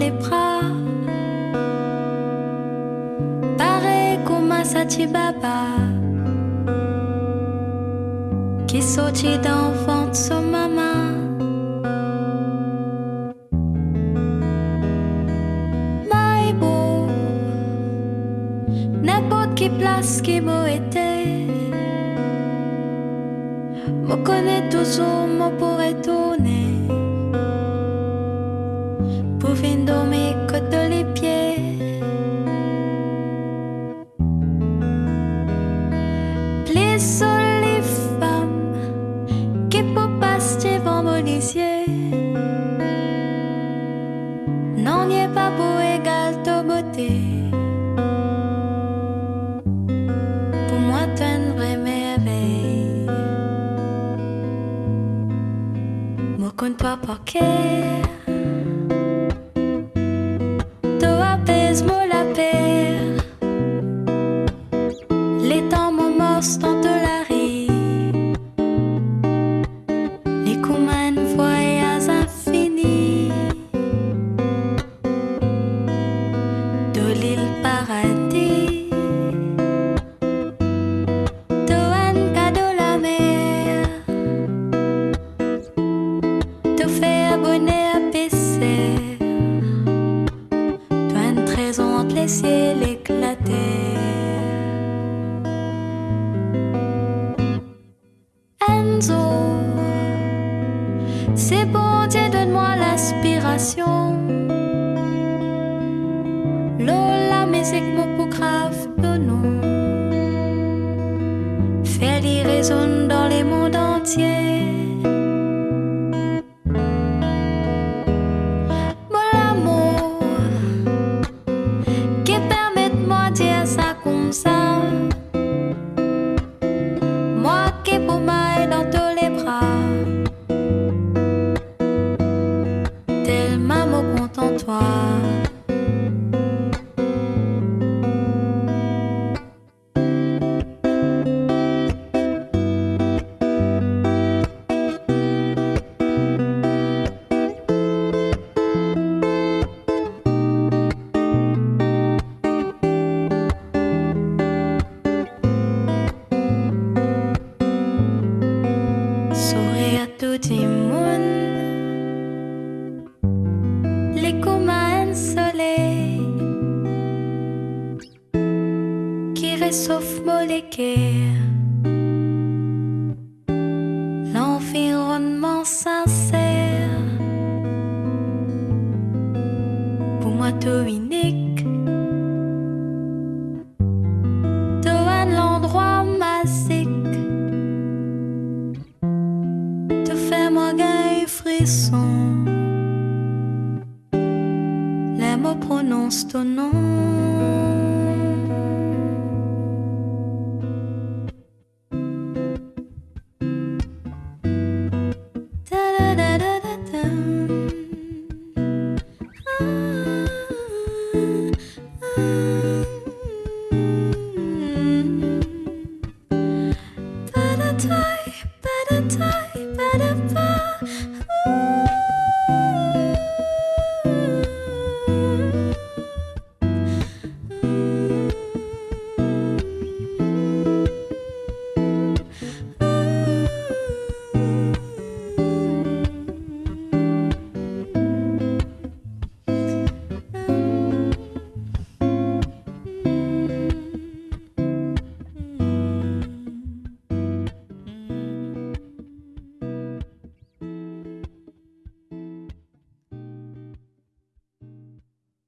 les bras. Pareil comme un Satibaba qui sortit d'un ventre son maman. Maïbo, n'importe qui place qui beau était. Me connais toujours, me pourrait tourner. Plus les femmes passer devant mon Non, n'y est pas beau égal ta beauté. Pour moi, tu une vraie merveille. Moi, compte pas par ciels éclatés. Enzo, c'est bon Dieu, donne-moi l'aspiration. Lola, musique, mon pour grave de nous. Faire les último. Réchauffe molécule, l'environnement sincère. Pour moi, tout unique, tout un endroit magique. te fais moi gagner frisson. Les mots prononcent ton nom.